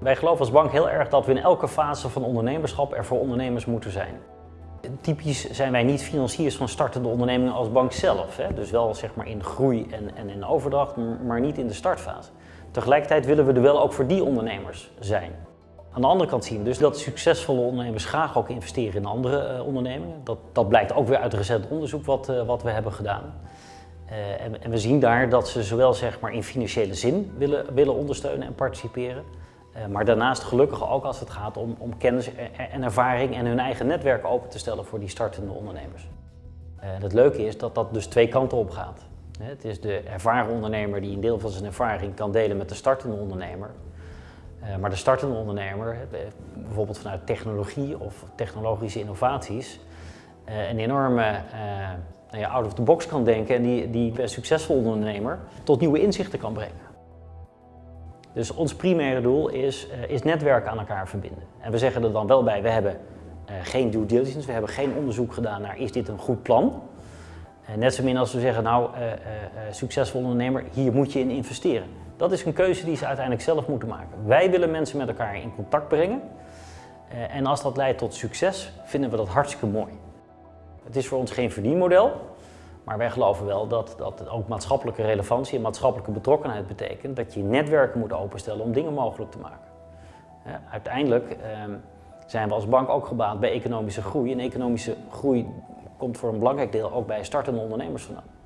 Wij geloven als bank heel erg dat we in elke fase van ondernemerschap er voor ondernemers moeten zijn. Typisch zijn wij niet financiers van startende ondernemingen als bank zelf. Hè? Dus wel zeg maar in groei en, en in overdracht, maar niet in de startfase. Tegelijkertijd willen we er wel ook voor die ondernemers zijn. Aan de andere kant zien we dus dat succesvolle ondernemers graag ook investeren in andere uh, ondernemingen. Dat, dat blijkt ook weer uit recent onderzoek wat, uh, wat we hebben gedaan. Uh, en, en, we zien daar dat ze zowel zeg maar, in financiële zin willen, willen ondersteunen en participeren. Maar daarnaast gelukkig ook als het gaat om, om kennis en ervaring en hun eigen netwerk open te stellen voor die startende ondernemers. het leuke is dat dat dus twee kanten op gaat. Het is de ervaren ondernemer die een deel van zijn ervaring kan delen met de startende ondernemer. Uh, maar de startende ondernemer, bijvoorbeeld vanuit technologie of technologische innovaties, een enorme nou ja, out of the box kan denken en die, die succesvol ondernemer tot nieuwe inzichten kan brengen. Dus ons primaire doel is, is netwerken aan elkaar verbinden. En we zeggen er dan wel bij, we hebben geen due diligence, we hebben geen onderzoek gedaan naar is dit een goed plan. net zo min als we zeggen, nou, succesvol ondernemer, hier moet je in investeren. Dat is een keuze die ze uiteindelijk zelf moeten maken. Wij willen mensen met elkaar in contact brengen. En als dat leidt tot succes, vinden we dat hartstikke mooi. Het is voor ons geen verdienmodel, maar wij geloven wel dat, dat ook maatschappelijke relevantie en maatschappelijke betrokkenheid betekent dat je netwerken moet openstellen om dingen mogelijk te maken. Uiteindelijk uh, zijn we als bank ook gebaat bij economische groei. En economische groei komt voor een belangrijk deel ook bij startende ondernemers vandaan.